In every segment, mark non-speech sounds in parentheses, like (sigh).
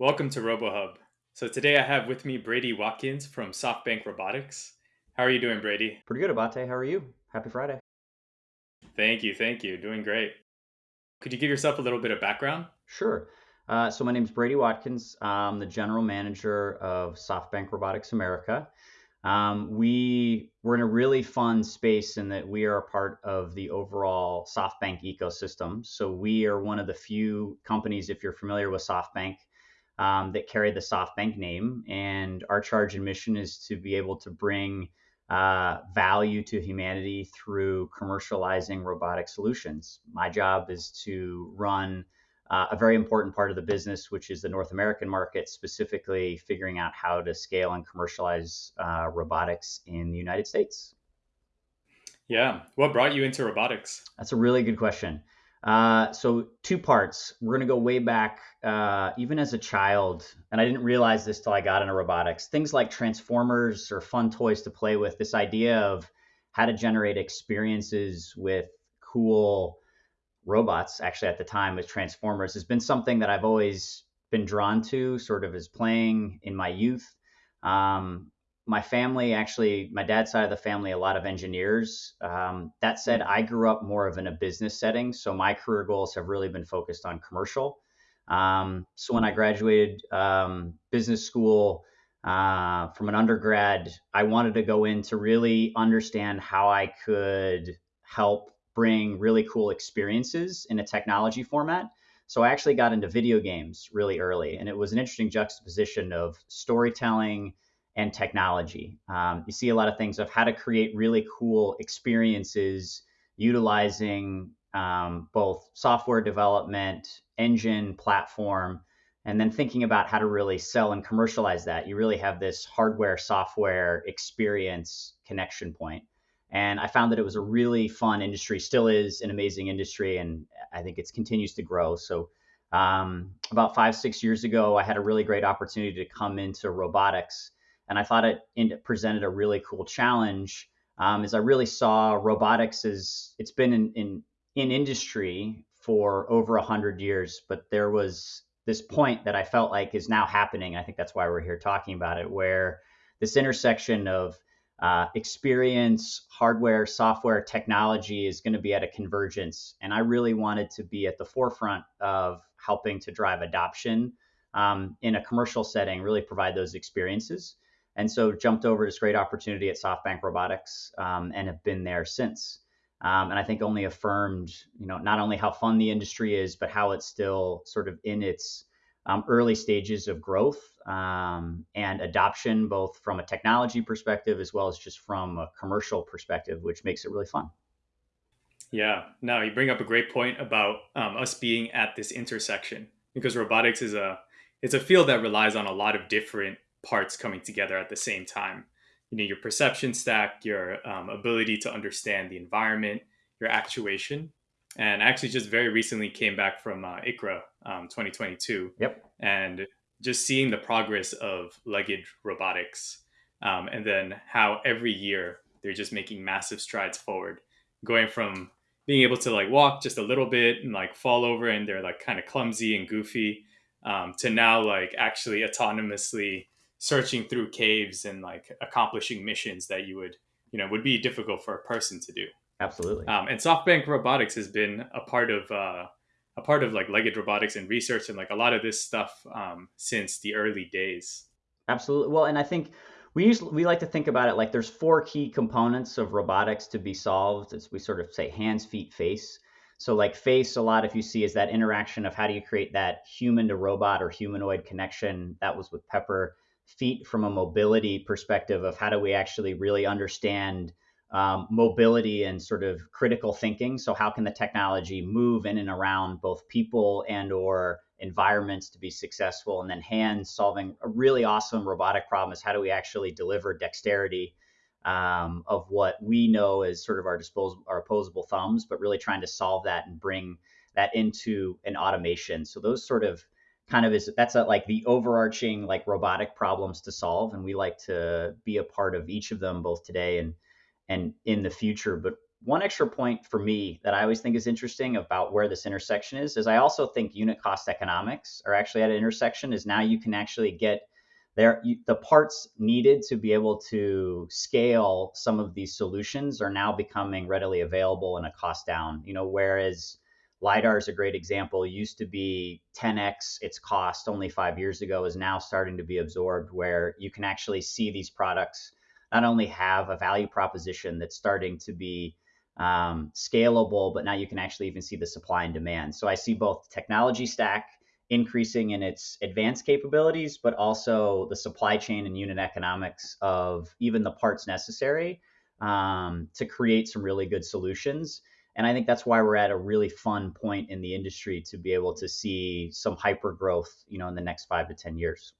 Welcome to RoboHub. So today I have with me Brady Watkins from SoftBank Robotics. How are you doing, Brady? Pretty good, Abate. How are you? Happy Friday. Thank you, thank you. Doing great. Could you give yourself a little bit of background? Sure. Uh, so my name is Brady Watkins. I'm the general manager of SoftBank Robotics America. Um, we we're in a really fun space in that we are a part of the overall SoftBank ecosystem. So we are one of the few companies, if you're familiar with SoftBank, um, that carry the SoftBank name. And our charge and mission is to be able to bring uh, value to humanity through commercializing robotic solutions. My job is to run uh, a very important part of the business, which is the North American market, specifically figuring out how to scale and commercialize uh, robotics in the United States. Yeah. What brought you into robotics? That's a really good question. Uh, so, two parts. We're going to go way back, uh, even as a child, and I didn't realize this till I got into robotics. Things like transformers or fun toys to play with, this idea of how to generate experiences with cool robots actually at the time with Transformers has been something that I've always been drawn to, sort of as playing in my youth. Um, my family, actually, my dad's side of the family, a lot of engineers. Um, that said, I grew up more of in a business setting, so my career goals have really been focused on commercial. Um, so when I graduated um, business school uh, from an undergrad, I wanted to go in to really understand how I could help bring really cool experiences in a technology format. So I actually got into video games really early, and it was an interesting juxtaposition of storytelling and technology. Um, you see a lot of things of how to create really cool experiences utilizing um, both software development, engine, platform, and then thinking about how to really sell and commercialize that. You really have this hardware software experience connection point. And I found that it was a really fun industry, still is an amazing industry, and I think it continues to grow. So, um, about five, six years ago, I had a really great opportunity to come into robotics, and I thought it, presented a really cool challenge. Um, as I really saw robotics as it's been in, in, in industry for over a hundred years, but there was this point that I felt like is now happening. I think that's why we're here talking about it, where this intersection of uh, experience, hardware, software, technology is going to be at a convergence. And I really wanted to be at the forefront of helping to drive adoption um, in a commercial setting, really provide those experiences. And so jumped over this great opportunity at SoftBank Robotics um, and have been there since. Um, and I think only affirmed, you know, not only how fun the industry is, but how it's still sort of in its um, early stages of growth um, and adoption, both from a technology perspective as well as just from a commercial perspective, which makes it really fun. Yeah, Now you bring up a great point about um, us being at this intersection because robotics is a it's a field that relies on a lot of different parts coming together at the same time. You know, your perception stack, your um, ability to understand the environment, your actuation, and I actually just very recently came back from uh, ICRA um, 2022. Yep. And just seeing the progress of Legged Robotics, um, and then how every year they're just making massive strides forward, going from being able to like walk just a little bit and like fall over and they're like kind of clumsy and goofy, um, to now like actually autonomously searching through caves and like accomplishing missions that you would you know would be difficult for a person to do. Absolutely. Um, and SoftBank Robotics has been a part of uh, a part of like Legged Robotics and research and like a lot of this stuff um, since the early days. Absolutely. Well, and I think we usually we like to think about it like there's four key components of robotics to be solved. As we sort of say hands, feet, face. So like face, a lot if you see is that interaction of how do you create that human to robot or humanoid connection. That was with Pepper. Feet from a mobility perspective of how do we actually really understand um, mobility and sort of critical thinking. So how can the technology move in and around both people and or environments to be successful? And then hands solving a really awesome robotic problem is how do we actually deliver dexterity um, of what we know as sort of our disposable, our opposable thumbs, but really trying to solve that and bring that into an automation. So those sort of kind of is that's a, like the overarching like robotic problems to solve and we like to be a part of each of them both today and and in the future. But one extra point for me that I always think is interesting about where this intersection is is I also think unit cost economics are actually at an intersection. Is now you can actually get there the parts needed to be able to scale some of these solutions are now becoming readily available and a cost down. You know, whereas lidar is a great example. It used to be 10x its cost only five years ago is now starting to be absorbed, where you can actually see these products not only have a value proposition that's starting to be um, scalable, but now you can actually even see the supply and demand. So I see both technology stack increasing in its advanced capabilities, but also the supply chain and unit economics of even the parts necessary um, to create some really good solutions. And I think that's why we're at a really fun point in the industry to be able to see some hyper growth, you know, in the next five to 10 years.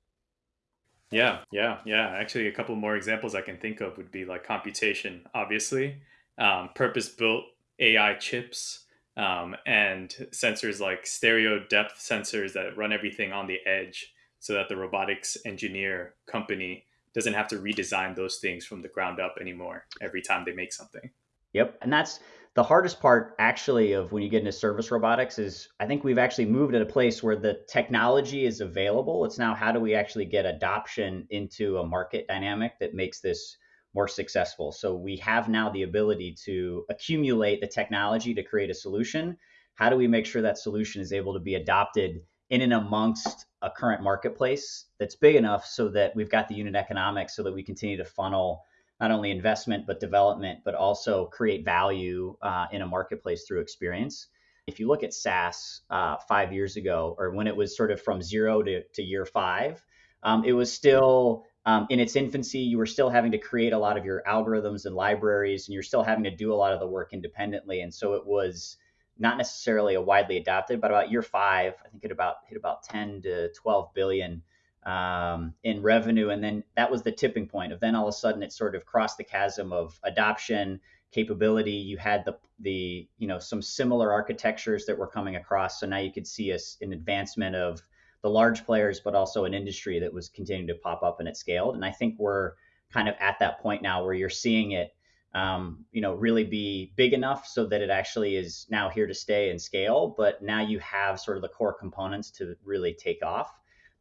Yeah, yeah, yeah. Actually, a couple more examples I can think of would be like computation, obviously, um, purpose built AI chips, um, and sensors like stereo depth sensors that run everything on the edge so that the robotics engineer company doesn't have to redesign those things from the ground up anymore every time they make something. Yep. And that's the hardest part actually of when you get into service robotics is I think we've actually moved at a place where the technology is available. It's now how do we actually get adoption into a market dynamic that makes this more successful. So we have now the ability to accumulate the technology to create a solution. How do we make sure that solution is able to be adopted in and amongst a current marketplace that's big enough so that we've got the unit economics so that we continue to funnel not only investment but development, but also create value uh, in a marketplace through experience. If you look at SaaS uh, five years ago, or when it was sort of from zero to, to year five, um, it was still um, in its infancy. You were still having to create a lot of your algorithms and libraries, and you're still having to do a lot of the work independently. And so it was not necessarily a widely adopted, but about year five, I think it about hit about 10 to 12 billion um, in revenue. And then that was the tipping point of then all of a sudden it sort of crossed the chasm of adoption capability. You had the, the, you know, some similar architectures that were coming across. So now you could see us an advancement of the large players, but also an industry that was continuing to pop up and it scaled. And I think we're kind of at that point now where you're seeing it, um, you know, really be big enough so that it actually is now here to stay and scale. But now you have sort of the core components to really take off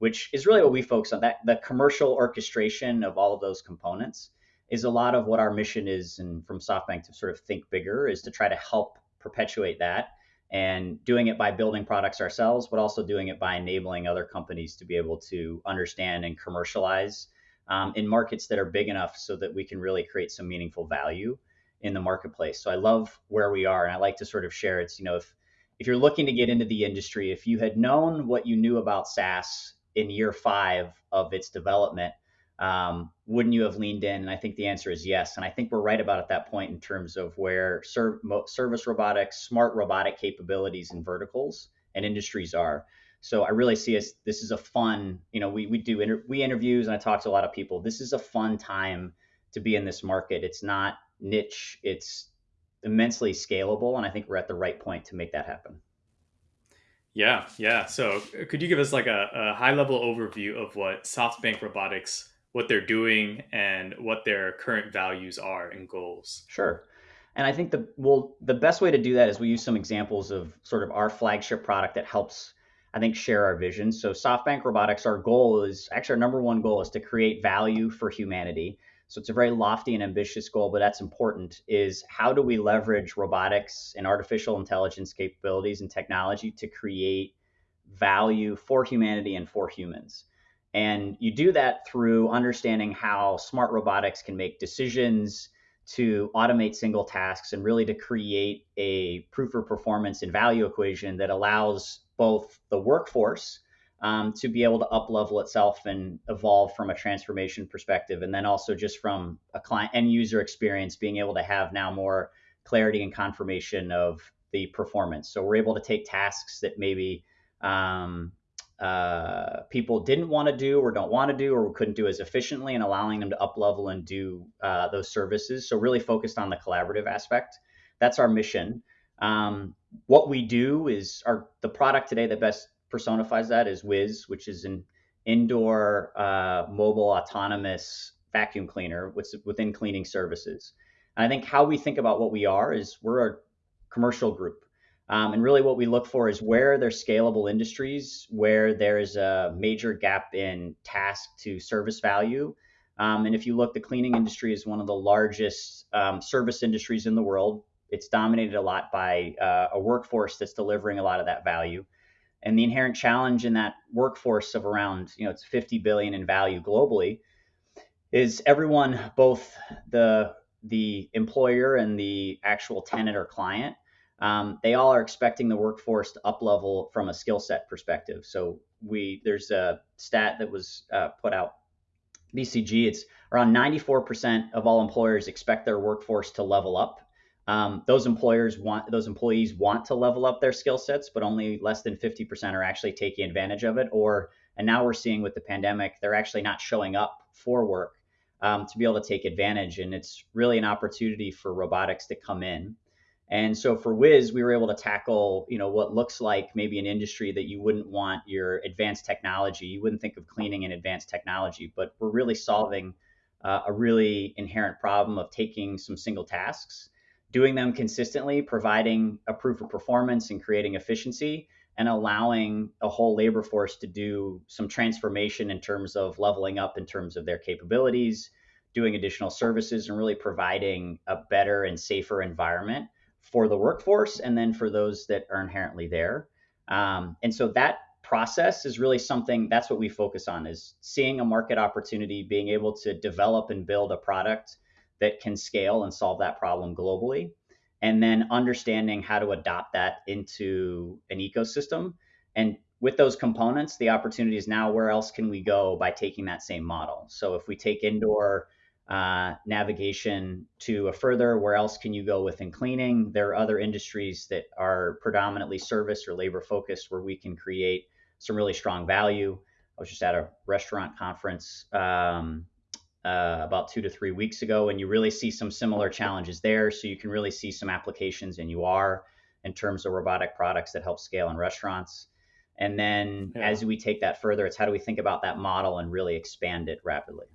which is really what we focus on. That the commercial orchestration of all of those components is a lot of what our mission is, and from SoftBank to sort of think bigger is to try to help perpetuate that and doing it by building products ourselves, but also doing it by enabling other companies to be able to understand and commercialize um, in markets that are big enough so that we can really create some meaningful value in the marketplace. So I love where we are, and I like to sort of share it's you know if if you're looking to get into the industry, if you had known what you knew about SaaS in year five of its development, um, wouldn't you have leaned in? And I think the answer is yes. And I think we're right about at that point in terms of where serv- service robotics, smart robotic capabilities and verticals and industries are. So I really see us. This is a fun. You know, we we do inter- we interviews and I talk to a lot of people. This is a fun time to be in this market. It's not niche. It's immensely scalable, and I think we're at the right point to make that happen. Yeah, yeah. So uh, could you give us like a, a high level overview of what SoftBank Robotics, what they're doing, and what their current values are and goals? Sure. And I think the well, the best way to do that is we use some examples of sort of our flagship product that helps, I think, share our vision. So SoftBank Robotics, our goal is actually our number one goal is to create value for humanity. So it's a very lofty and ambitious goal, but that's important is how do we leverage robotics and artificial intelligence capabilities and technology to create value for humanity and for humans? And you do that through understanding how smart robotics can make decisions to automate single tasks and really to create a proof for performance and value equation that allows both the workforce um, to be able to up level itself and evolve from a transformation perspective. And then also just from a client end user experience, being able to have now more clarity and confirmation of the performance. So we're able to take tasks that maybe um, uh, people didn't want to do or don't want to do or couldn't do as efficiently and allowing them to up level and do uh, those services. So really focused on the collaborative aspect. That's our mission. Um, what we do is our the product today that best personifies that is Whiz, which is an indoor uh, mobile autonomous vacuum cleaner within cleaning services. And I think how we think about what we are is we're a commercial group. Um, and really, what we look for is where there's scalable industries, where there's a major gap in task to service value. Um, and if you look, the cleaning industry is one of the largest um, service industries in the world. It's dominated a lot by uh, a workforce that's delivering a lot of that value. And the inherent challenge in that workforce of around, you know, it's 50 billion in value globally, is everyone, both the the employer and the actual tenant or client, um, they all are expecting the workforce to up level from a skill set perspective. So we there's a stat that was uh, put out BCG. It's around 94% of all employers expect their workforce to level up. Um, those employers want those employees want to level up their skill sets, but only less than 50% are actually taking advantage of it. Or and now we're seeing with the pandemic, they're actually not showing up for work um, to be able to take advantage. And it's really an opportunity for robotics to come in. And so for Whiz, we were able to tackle, you know, what looks like maybe an industry that you wouldn't want your advanced technology. You wouldn't think of cleaning and advanced technology, but we're really solving uh, a really inherent problem of taking some single tasks, doing them consistently, providing a proof of performance and creating efficiency, and allowing a whole labor force to do some transformation in terms of leveling up in terms of their capabilities, doing additional services, and really providing a better and safer environment for the workforce and then for those that are inherently there. Um, and so that process is really something that's what we focus on is seeing a market opportunity, being able to develop and build a product that can scale and solve that problem globally and then understanding how to adopt that into an ecosystem. And with those components, the opportunity is now where else can we go by taking that same model? So if we take indoor uh, navigation to a further, where else can you go within cleaning? There are other industries that are predominantly service or labor focused where we can create some really strong value. I was just at a restaurant conference um, uh, about two to three weeks ago, and you really see some similar challenges there. So you can really see some applications in UR in terms of robotic products that help scale in restaurants. And then yeah. as we take that further, it's how do we think about that model and really expand it rapidly?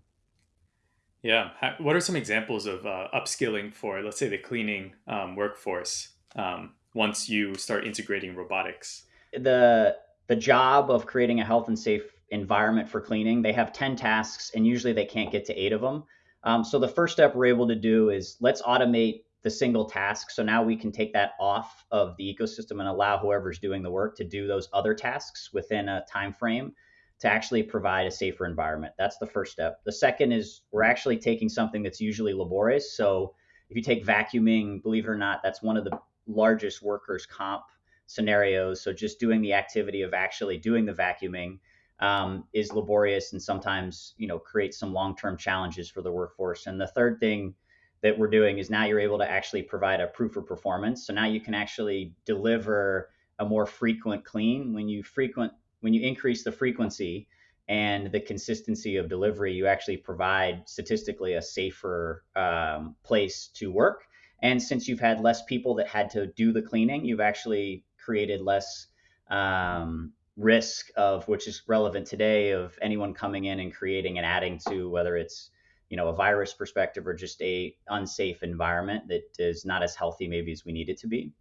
Yeah. What are some examples of uh, upskilling for, let's say, the cleaning um, workforce um, once you start integrating robotics? The the job of creating a health and safe environment for cleaning. They have 10 tasks and usually they can't get to eight of them. Um, so the first step we're able to do is let's automate the single task. So now we can take that off of the ecosystem and allow whoever's doing the work to do those other tasks within a time frame to actually provide a safer environment. That's the first step. The second is we're actually taking something that's usually laborious. So if you take vacuuming, believe it or not, that's one of the largest workers' comp scenarios. So just doing the activity of actually doing the vacuuming um, is laborious and sometimes you know creates some long-term challenges for the workforce. And the third thing that we're doing is now you're able to actually provide a proof of performance. So now you can actually deliver a more frequent clean. When you frequent when you increase the frequency and the consistency of delivery, you actually provide statistically a safer um, place to work. And since you've had less people that had to do the cleaning, you've actually created less um, risk of which is relevant today of anyone coming in and creating and adding to whether it's you know a virus perspective or just a unsafe environment that is not as healthy maybe as we need it to be.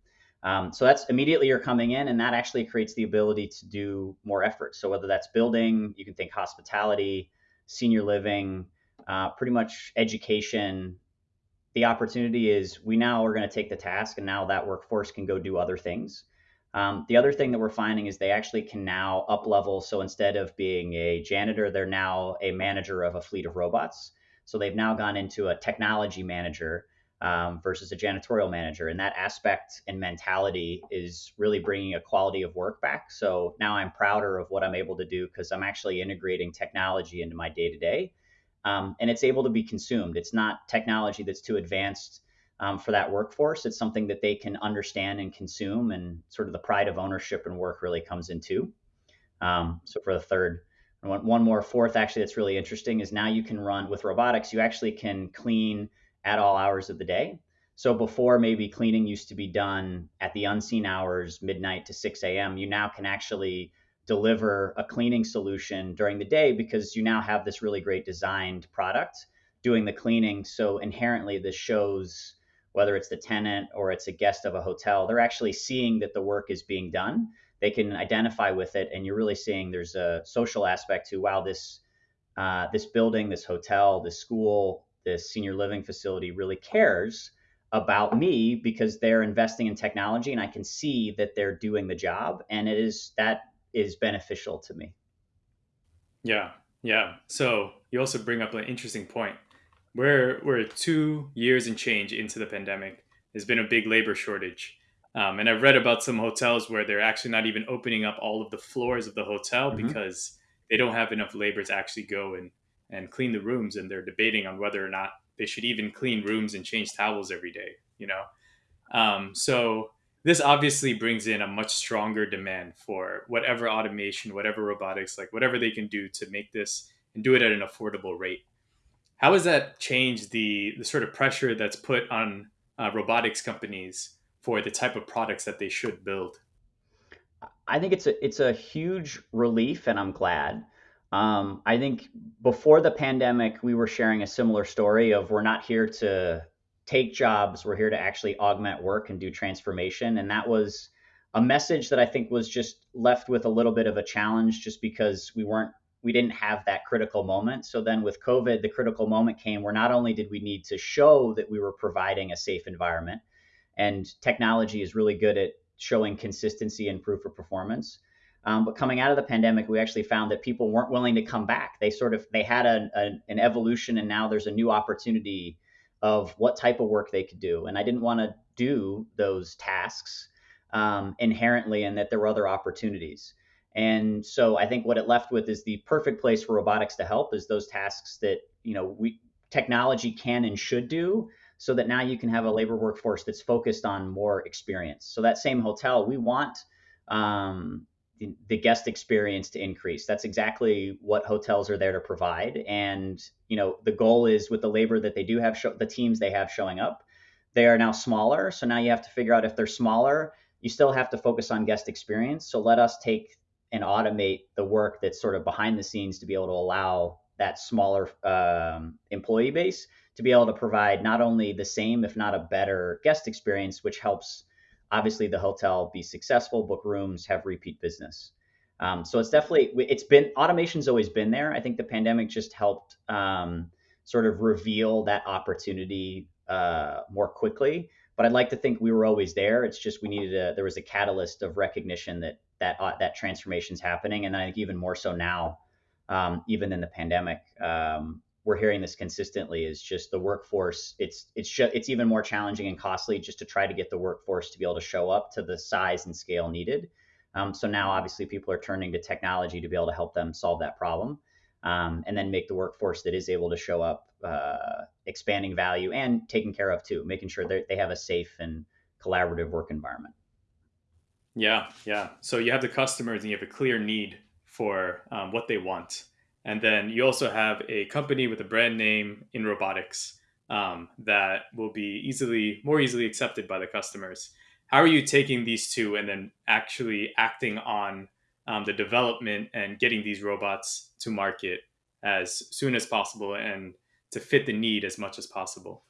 Um, so that's immediately you're coming in and that actually creates the ability to do more effort. So whether that's building you can think hospitality senior living uh, pretty much education. The opportunity is we now are going to take the task and now that workforce can go do other things um, the other thing that we're finding is they actually can now up level. So instead of being a janitor, they're now a manager of a fleet of robots. So they've now gone into a technology manager um, versus a janitorial manager. And that aspect and mentality is really bringing a quality of work back. So now I'm prouder of what I'm able to do because I'm actually integrating technology into my day to day. And it's able to be consumed. It's not technology that's too advanced um, for that workforce. It's something that they can understand and consume, and sort of the pride of ownership and work really comes into. Um, so for the third, one, one more fourth actually that's really interesting is now you can run with robotics. You actually can clean at all hours of the day. So before maybe cleaning used to be done at the unseen hours, midnight to 6 a.m., you now can actually deliver a cleaning solution during the day because you now have this really great designed product doing the cleaning. So inherently, this shows whether it's the tenant or it's a guest of a hotel, they're actually seeing that the work is being done. They can identify with it, and you're really seeing there's a social aspect to wow, this uh, this building, this hotel, this school, this senior living facility really cares about me because they're investing in technology, and I can see that they're doing the job, and it is that is beneficial to me. Yeah, yeah. So you also bring up an interesting point we're we're two years and change into the pandemic. There's been a big labor shortage, um, and I've read about some hotels where they're actually not even opening up all of the floors of the hotel mm-hmm. because they don't have enough labor to actually go and and clean the rooms, and they're debating on whether or not they should even clean rooms and change towels every day. You know, um, so this obviously brings in a much stronger demand for whatever automation, whatever robotics, like whatever they can do to make this and do it at an affordable rate. How has that changed the the sort of pressure that's put on uh, robotics companies for the type of products that they should build? I think it's a it's a huge relief, and I'm glad. Um, I think before the pandemic, we were sharing a similar story of we're not here to take jobs, we're here to actually augment work and do transformation, and that was a message that I think was just left with a little bit of a challenge, just because we weren't we didn't have that critical moment. So then with COVID, the critical moment came where not only did we need to show that we were providing a safe environment, and technology is really good at showing consistency and proof of performance. Um, but coming out of the pandemic, we actually found that people weren't willing to come back. They sort of they had a, a, an evolution, and now there's a new opportunity of what type of work they could do. And I didn't want to do those tasks um, inherently, and that there were other opportunities. And so I think what it left with is the perfect place for robotics to help is those tasks that, you know, we technology can and should do so that now you can have a labor workforce that's focused on more experience. So that same hotel, we want um, the, the, guest experience to increase. That's exactly what hotels are there to provide. And you know, the goal is with the labor that they do have, show, the teams they have showing up, they are now smaller. So now you have to figure out if they're smaller, you still have to focus on guest experience. So let us take and automate the work that's sort of behind the scenes to be able to allow that smaller um, employee base to be able to provide not only the same, if not a better guest experience, which helps obviously the hotel be successful, book rooms, have repeat business. Um, so it's definitely it's been automation's always been there. I think the pandemic just helped um, sort of reveal that opportunity uh, more quickly. But I'd like to think we were always there. It's just we needed a there was a catalyst of recognition that that uh, that transformation is happening, and I think even more so now, um, even in the pandemic, um, we're hearing this consistently. Is just the workforce. It's it's sh- it's even more challenging and costly just to try to get the workforce to be able to show up to the size and scale needed. Um, so now, obviously, people are turning to technology to be able to help them solve that problem, um, and then make the workforce that is able to show up, uh, expanding value and taking care of too, making sure that they have a safe and collaborative work environment. Yeah, yeah. So you have the customers and you have a clear need for um, what they want. And then you also have a company with a brand name in robotics um, that will be easily, more easily accepted by the customers. How are you taking these two and then actually acting on um, the development and getting these robots to market as soon as possible and to fit the need as much as possible?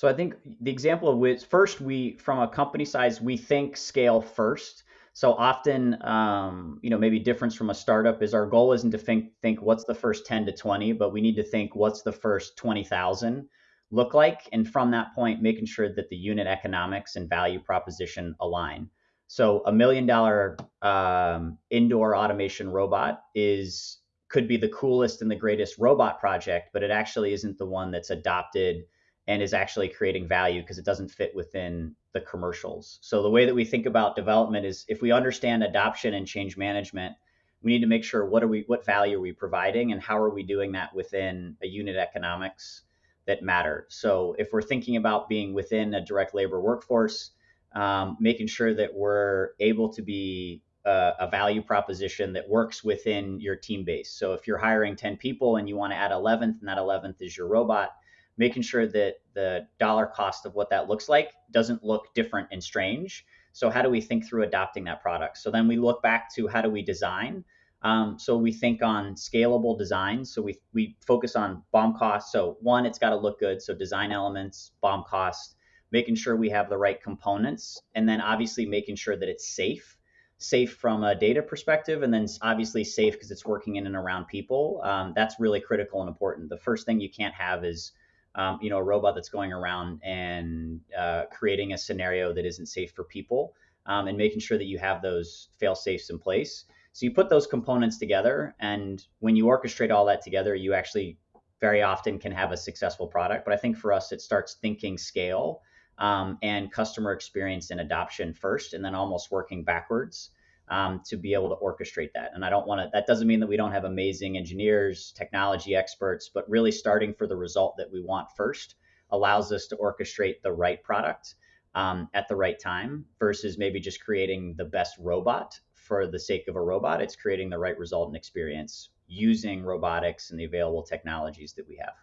So I think the example of which first we from a company size we think scale first. So often, um, you know, maybe difference from a startup is our goal isn't to think think what's the first 10 to 20, but we need to think what's the first 20,000 look like, and from that point, making sure that the unit economics and value proposition align. So a million dollar um, indoor automation robot is could be the coolest and the greatest robot project, but it actually isn't the one that's adopted and is actually creating value because it doesn't fit within the commercials. So the way that we think about development is if we understand adoption and change management, we need to make sure what are we what value are we providing and how are we doing that within a unit economics that matter. So if we're thinking about being within a direct labor workforce, um, making sure that we're able to be a, a value proposition that works within your team base. So if you're hiring 10 people and you want to add 11th and that 11th is your robot, making sure that the dollar cost of what that looks like doesn't look different and strange. So how do we think through adopting that product? So then we look back to how do we design Um, so we think on scalable design. So we we focus on BOM cost. So one, it's got to look good. So design elements, BOM cost, making sure we have the right components, and then obviously making sure that it's safe safe from a data perspective, and then obviously safe because it's working in and around people. Um, that's really critical and important. The first thing you can't have is um, you know a robot that's going around and uh, creating a scenario that isn't safe for people, um, and making sure that you have those fail safes in place. So you put those components together, and when you orchestrate all that together, you actually very often can have a successful product. But I think for us, it starts thinking scale um, and customer experience and adoption first, and then almost working backwards um, to be able to orchestrate that. And I don't want to, that doesn't mean that we don't have amazing engineers, technology experts, but really starting for the result that we want first allows us to orchestrate the right product um, at the right time versus maybe just creating the best robot for the sake of a robot. It's creating the right result and experience using robotics and the available technologies that we have.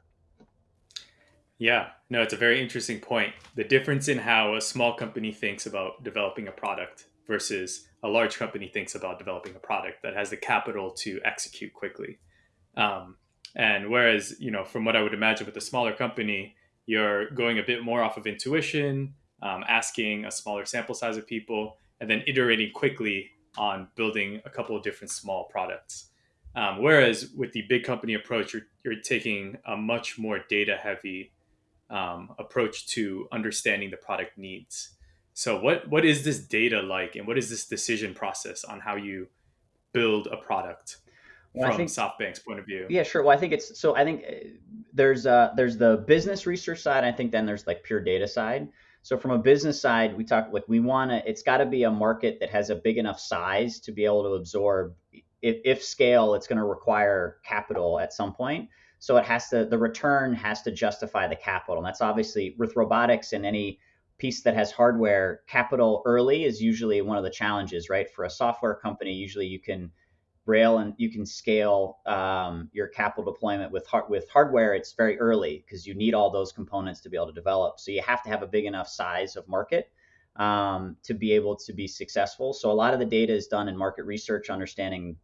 Yeah, no, it's a very interesting point. The difference in how a small company thinks about developing a product versus a large company thinks about developing a product that has the capital to execute quickly. Um, and whereas, you know, from what I would imagine with a smaller company, you're going a bit more off of intuition, um, asking a smaller sample size of people, and then iterating quickly on building a couple of different small products. Um, whereas with the big company approach, you're, you're taking a much more data heavy um, approach to understanding the product needs. So what what is this data like, and what is this decision process on how you build a product well, from think, SoftBank's point of view? Yeah, sure. Well, I think it's so. I think uh, there's uh, there's the business research side. I think then there's like pure data side. So from a business side, we talk like we want to. It's got to be a market that has a big enough size to be able to absorb. If, if scale, it's going to require capital at some point. So it has to, the return has to justify the capital. And that's obviously with robotics and any piece that has hardware, capital early is usually one of the challenges, right? For a software company, usually you can rail and you can scale um, your capital deployment with with hardware. It's very early because you need all those components to be able to develop. So you have to have a big enough size of market um, to be able to be successful. So a lot of the data is done in market research, understanding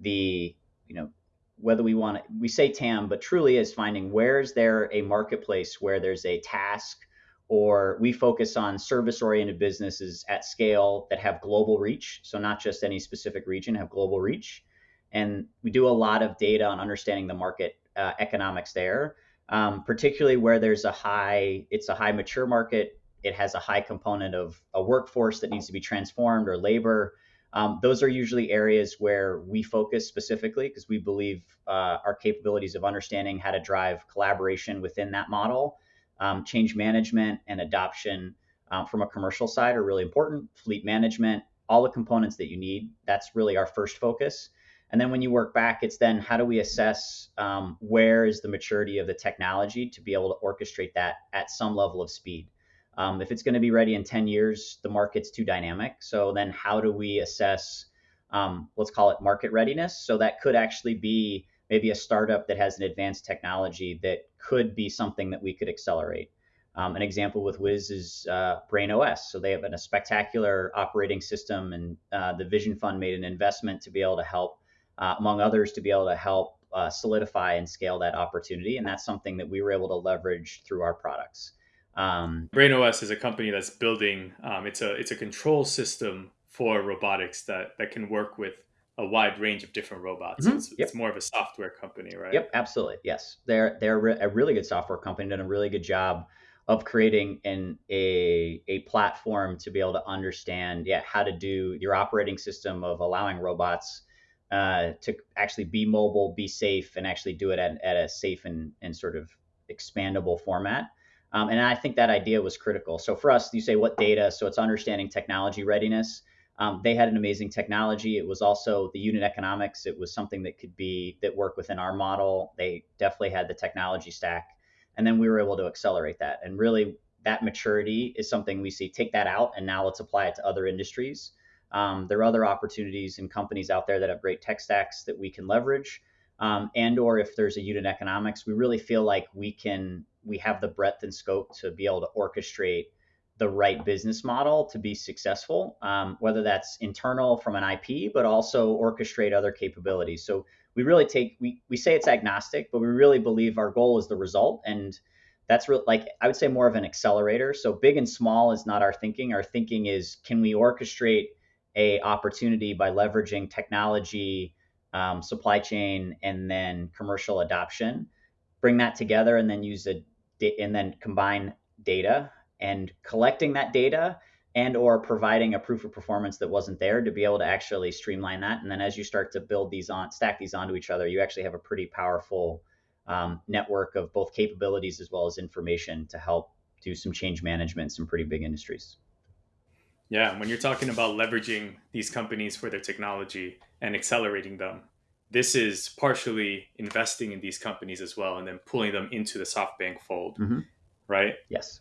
the you know whether we want to, we say TAM, but truly is finding where is there a marketplace where there's a task or we focus on service oriented businesses at scale that have global reach. So not just any specific region, have global reach. And we do a lot of data on understanding the market uh, economics there, um, particularly where there's a high, it's a high mature market. It has a high component of a workforce that needs to be transformed or labor. Um, those are usually areas where we focus specifically because we believe uh, our capabilities of understanding how to drive collaboration within that model, um, change management, and adoption um, from a commercial side are really important. Fleet management, all the components that you need, that's really our first focus. And then when you work back, it's then how do we assess um, where is the maturity of the technology to be able to orchestrate that at some level of speed. Um, if it's going to be ready in 10 years, the market's too dynamic. So then how do we assess, um, let's call it market readiness? So that could actually be maybe a startup that has an advanced technology that could be something that we could accelerate. Um, an example with Whiz is uh, BrainOS. So they have a spectacular operating system, and uh, the Vision Fund made an investment to be able to help, uh, among others, to be able to help uh, solidify and scale that opportunity. And that's something that we were able to leverage through our products. Um, BrainOS is a company that's building. Um, it's a it's a control system for robotics that that can work with a wide range of different robots. Mm-hmm. It's, yep. it's, more of a software company, right? Yep, absolutely. Yes, they're they're a really good software company, done a really good job of creating an a a platform to be able to understand, yeah, how to do your operating system of allowing robots uh, to actually be mobile, be safe, and actually do it at, at a safe and, and sort of expandable format. Um, and I think that idea was critical. So for us, you say what data? So it's understanding technology readiness. Um, they had an amazing technology. It was also the unit economics. It was something that could be that worked within our model. They definitely had the technology stack, and then we were able to accelerate that. And really, that maturity is something we see. Take that out, and now let's apply it to other industries. Um, there are other opportunities and companies out there that have great tech stacks that we can leverage. Um, and or if there's a unit economics, we really feel like we can we have the breadth and scope to be able to orchestrate the right business model to be successful, um, whether that's internal from an IP, but also orchestrate other capabilities. So we really take we we say it's agnostic, but we really believe our goal is the result, and that's real like I would say more of an accelerator. So big and small is not our thinking. Our thinking is can we orchestrate a opportunity by leveraging technology, um, supply chain, and then commercial adoption, bring that together, and then use a and then combine data and collecting that data and or providing a proof of performance that wasn't there to be able to actually streamline that. And then as you start to build these on stack these onto each other you actually have a pretty powerful um, network of both capabilities as well as information to help do some change management in some pretty big industries. Yeah when you're talking about leveraging these companies for their technology and accelerating them this is partially investing in these companies as well and then pulling them into the SoftBank fold mm-hmm. right? Yes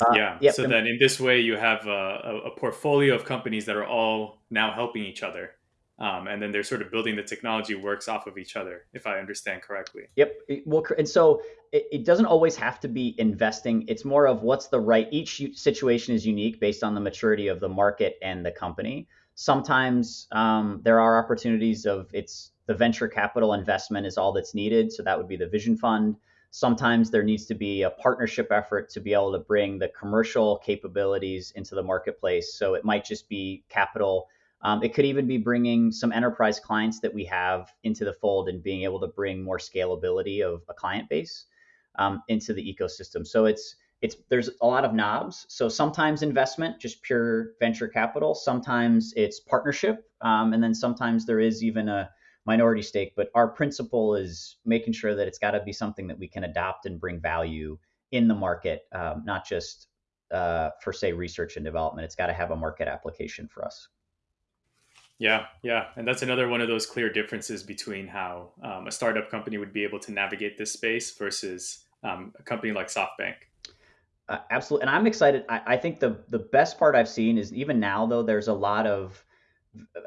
uh, yeah. Yep. So then in this way, you have a, a, portfolio of companies that are all now helping each other. Um, and then they're sort of building the technology works off of each other, if I understand correctly. Yep. Well, and so it, it doesn't always have to be investing. It's more of what's the right. Each situation is unique based on the maturity of the market and the company. Sometimes um, there are opportunities of it's the venture capital investment is all that's needed. So that would be the Vision Fund. Sometimes there needs to be a partnership effort to be able to bring the commercial capabilities into the marketplace. So it might just be capital. Um, it could even be bringing some enterprise clients that we have into the fold and being able to bring more scalability of a client base um, into the ecosystem. So it's it's there's a lot of knobs. So sometimes investment, just pure venture capital. Sometimes it's partnership, um, and then sometimes there is even a minority stake, but our principle is making sure that it's got to be something that we can adopt and bring value in the market, um, not just uh, for say research and development. It's got to have a market application for us. Yeah, yeah, and that's another one of those clear differences between how um, a startup company would be able to navigate this space versus um, a company like SoftBank. Uh, absolutely, and I'm excited. I, I, think the the best part I've seen is even now though there's a lot of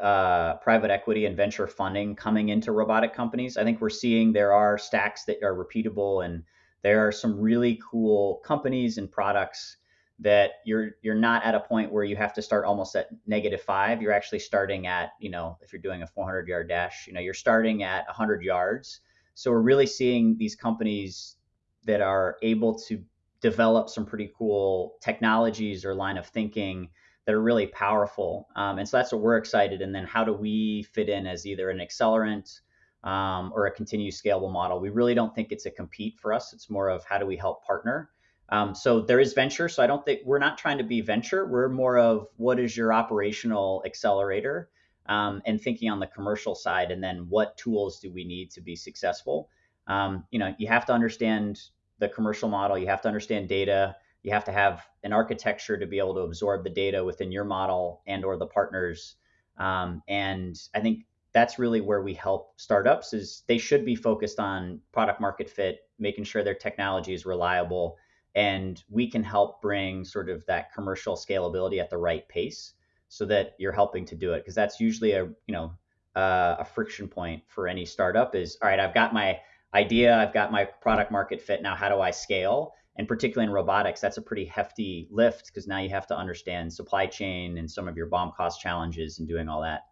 uh, private equity and venture funding coming into robotic companies. I think we're seeing there are stacks that are repeatable, and there are some really cool companies and products that you're you're not at a point where you have to start almost at negative five. You're actually starting at you know if you're doing a 400 yard dash, you know you're starting at 100 yards. So we're really seeing these companies that are able to develop some pretty cool technologies or line of thinking that are really powerful. Um, and so that's what we're excited. And then how do we fit in as either an accelerant um, or a continuous scalable model? We really don't think it's a compete for us. It's more of how do we help partner. Um, so there is venture. So I don't think we're not trying to be venture. We're more of what is your operational accelerator um, and thinking on the commercial side. And then what tools do we need to be successful? Um, you know, you have to understand the commercial model. You have to understand data you have to have an architecture to be able to absorb the data within your model and or the partners. Um, and i think that's really where we help startups is they should be focused on product market fit making sure their technology is reliable and we can help bring sort of that commercial scalability at the right pace so that you're helping to do it. Because that's usually a you know uh, a friction point for any startup is all right i've got my idea i've got my product market fit now how do i scale and particularly in robotics, that's a pretty hefty lift because now you have to understand supply chain and some of your BOM cost challenges and doing all that.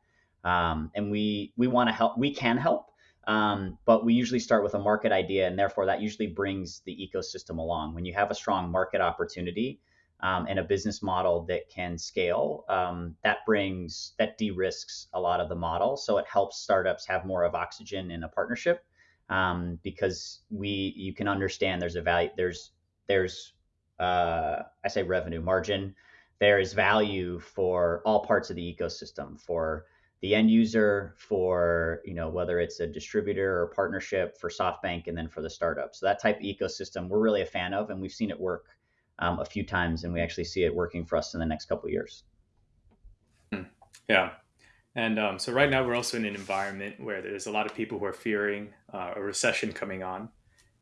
Um, and we we want to help. We can help, um, but we usually start with a market idea, and therefore that usually brings the ecosystem along. When you have a strong market opportunity um, and a business model that can scale, um, that brings that de-risks a lot of the model. So it helps startups have more of oxygen in a partnership um, because we you can understand there's a value there's there's uh, I say revenue margin. There is value for all parts of the ecosystem for the end user, for you know whether it's a distributor or partnership for SoftBank, and then for the startup. So that type of ecosystem we're really a fan of, and we've seen it work um, a few times, and we actually see it working for us in the next couple years. Hmm. Yeah. And um, so right now we're also in an environment where there's a lot of people who are fearing uh, a recession coming on,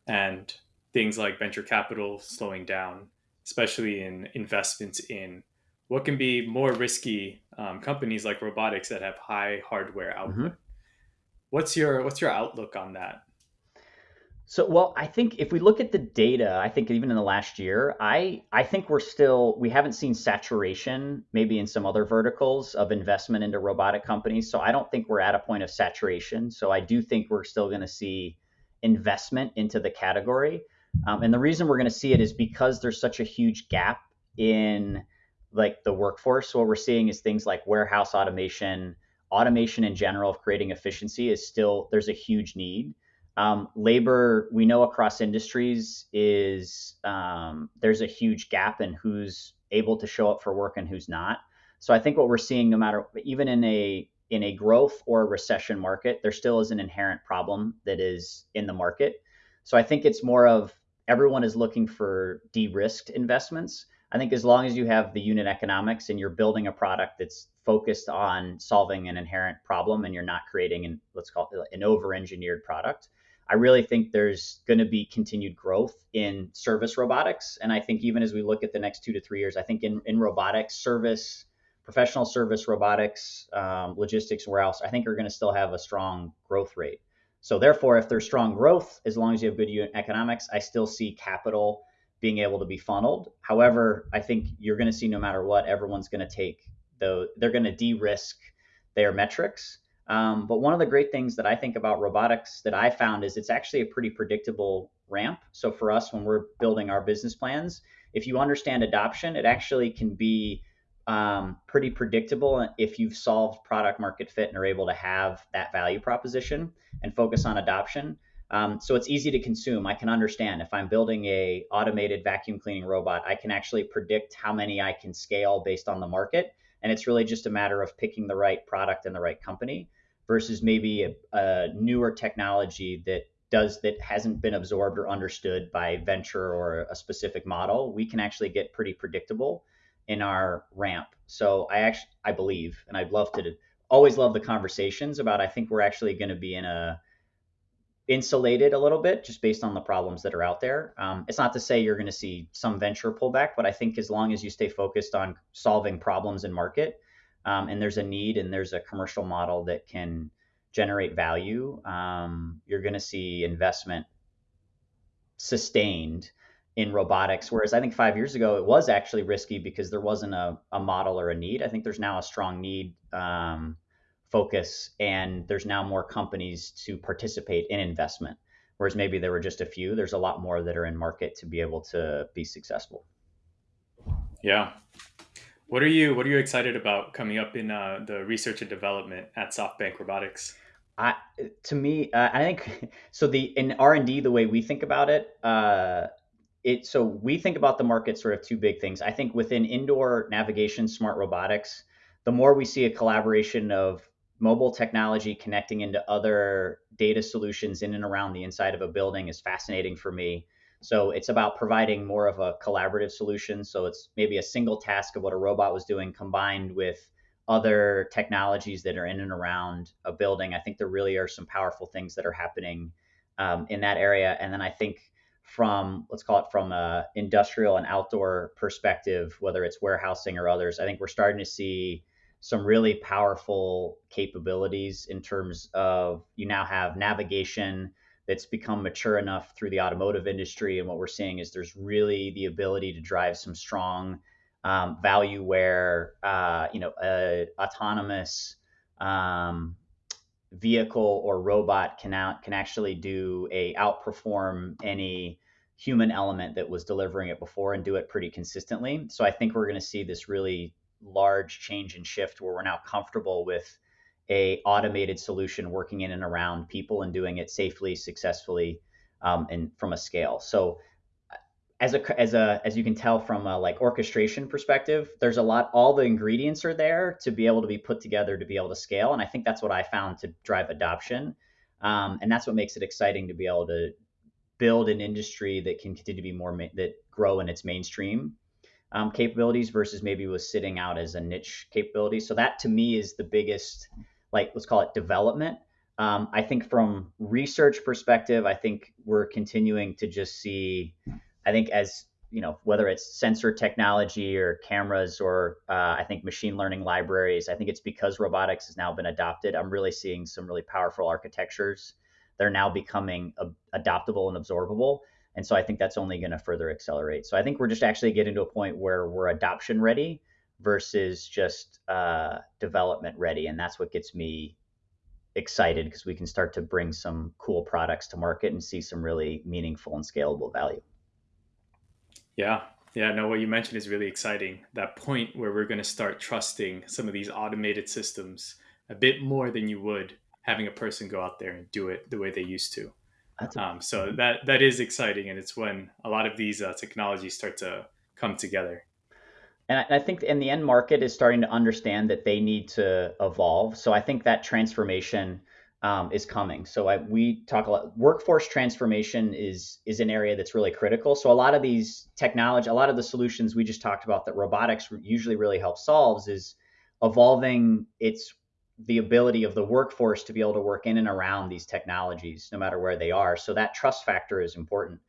and things like venture capital slowing down, especially in investments in what can be more risky um, companies like robotics that have high hardware output. Mm-hmm. What's your what's your outlook on that? So, well, I think if we look at the data, I think even in the last year, I I think we're still we haven't seen saturation maybe in some other verticals of investment into robotic companies. So I don't think we're at a point of saturation. So I do think we're still going to see investment into the category. Um, and the reason we're going to see it is because there's such a huge gap in like the workforce. What we're seeing is things like warehouse automation, automation in general of creating efficiency is still there's a huge need um, labor, we know across industries is um, there's a huge gap in who's able to show up for work and who's not. So I think what we're seeing, no matter even in a in a growth or a recession market, there still is an inherent problem that is in the market. So I think it's more of everyone is looking for de-risked investments. I think as long as you have the unit economics and you're building a product that's focused on solving an inherent problem and you're not creating an let's call it an over-engineered product, I really think there's going to be continued growth in service robotics. And I think even as we look at the next two to three years, I think in, in robotics, service, professional service robotics, um, logistics, else, I think are going to still have a strong growth rate. So therefore, if there's strong growth, as long as you have good unit economics, I still see capital being able to be funneled. However, I think you're going to see no matter what, everyone's going to take the, they're going to de-risk their metrics um, but one of the great things that I think about robotics that I found is it's actually a pretty predictable ramp. So for us, when we're building our business plans, if you understand adoption, it actually can be um, pretty predictable if you've solved product market fit and are able to have that value proposition and focus on adoption. Um, so it's easy to consume. I can understand if I'm building a automated vacuum cleaning robot, I can actually predict how many I can scale based on the market, and it's really just a matter of picking the right product and the right company versus maybe a, a newer technology that does that hasn't been absorbed or understood by venture or a specific model, we can actually get pretty predictable in our ramp. So I actually I believe, and I'd love to always love the conversations about. I think we're actually going to be in a insulated a little bit just based on the problems that are out there. Um, it's not to say you're going to see some venture pullback, but I think as long as you stay focused on solving problems in market, um, and there's a need and there's a commercial model that can generate value, um, you're going to see investment sustained in robotics. Whereas I think five years ago it was actually risky because there wasn't a, a model or a need. I think there's now a strong need um, focus, and there's now more companies to participate in investment. Whereas maybe there were just a few. There's a lot more that are in market to be able to be successful. Yeah, what are you What are you excited about coming up in uh, the research and development at SoftBank Robotics? I, to me, uh, I think (laughs) so. The in R and D, the way we think about it, uh, it so we think about the market sort of two big things. I think within indoor navigation, smart robotics, the more we see a collaboration of mobile technology connecting into other data solutions in and around the inside of a building is fascinating for me. So it's about providing more of a collaborative solution. So it's maybe a single task of what a robot was doing combined with other technologies that are in and around a building. I think there really are some powerful things that are happening um, in that area. And then I think from let's call it from a industrial and outdoor perspective, whether it's warehousing or others, I think we're starting to see some really powerful capabilities in terms of you now have navigation that's become mature enough through the automotive industry. And what we're seeing is there's really the ability to drive some strong um, value where, uh, you know, a autonomous um, vehicle or robot can out, can actually do a outperform any human element that was delivering it before and do it pretty consistently. So I think we're going to see this really large change and shift where we're now comfortable with a automated solution working in and around people and doing it safely, successfully, um, and from a scale. So as a as a as you can tell from a like orchestration perspective, there's a lot. All the ingredients are there to be able to be put together to be able to scale, and I think that's what I found to drive adoption, um, and that's what makes it exciting to be able to build an industry that can continue to be more ma- that grow in its mainstream um, capabilities versus maybe was sitting out as a niche capability. So that to me is the biggest like let's call it development. Um, I think from research perspective, I think we're continuing to just see. I think as you know, whether it's sensor technology or cameras or uh, I think machine learning libraries, I think it's because robotics has now been adopted. I'm really seeing some really powerful architectures they're now becoming adoptable and absorbable. And so I think that's only going to further accelerate. So I think we're just actually getting to a point where we're adoption ready versus just uh, development ready. And that's what gets me excited because we can start to bring some cool products to market and see some really meaningful and scalable value. Yeah. Yeah, no, what you mentioned is really exciting. That point where we're going to start trusting some of these automated systems a bit more than you would having a person go out there and do it the way they used to. Um, so that that is exciting, and it's when a lot of these uh, technologies start to come together. And I think in the end market is starting to understand that they need to evolve. So I think that transformation um, is coming. So I, we talk a lot. Workforce transformation is is an area that's really critical. So a lot of these technology, a lot of the solutions we just talked about that robotics usually really help solves is evolving its the ability of the workforce to be able to work in and around these technologies, no matter where they are. So that trust factor is important.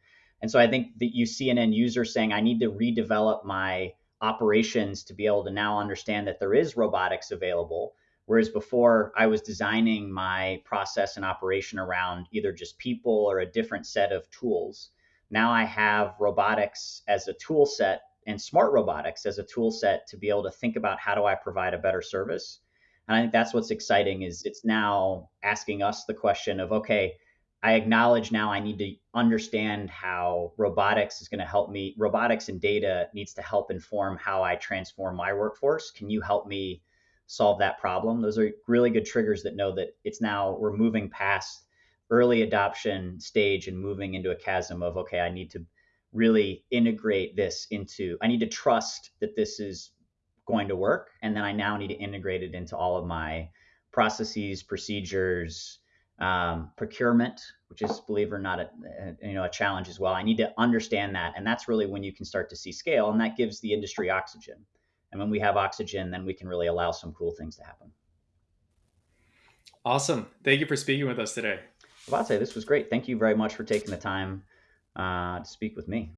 And so I think that you see an end user saying, I need to redevelop my operations to be able to now understand that there is robotics available. Whereas before I was designing my process and operation around either just people or a different set of tools. Now I have robotics as a tool set and smart robotics as a tool set to be able to think about how do I provide a better service and I think that's what's exciting is it's now asking us the question of, okay, I acknowledge now I need to understand how robotics is going to help me. Robotics and data needs to help inform how I transform my workforce. Can you help me solve that problem? Those are really good triggers that know that it's now we're moving past early adoption stage and moving into a chasm of, okay, I need to really integrate this into, I need to trust that this is going to work. And then I now need to integrate it into all of my processes, procedures, um, procurement, which is, believe it or not, a, a, you know, a challenge as well. I need to understand that, and that's really when you can start to see scale, and that gives the industry oxygen. And when we have oxygen, then we can really allow some cool things to happen. Awesome. Thank you for speaking with us today. Abate, this was great. Thank you very much for taking the time uh, to speak with me.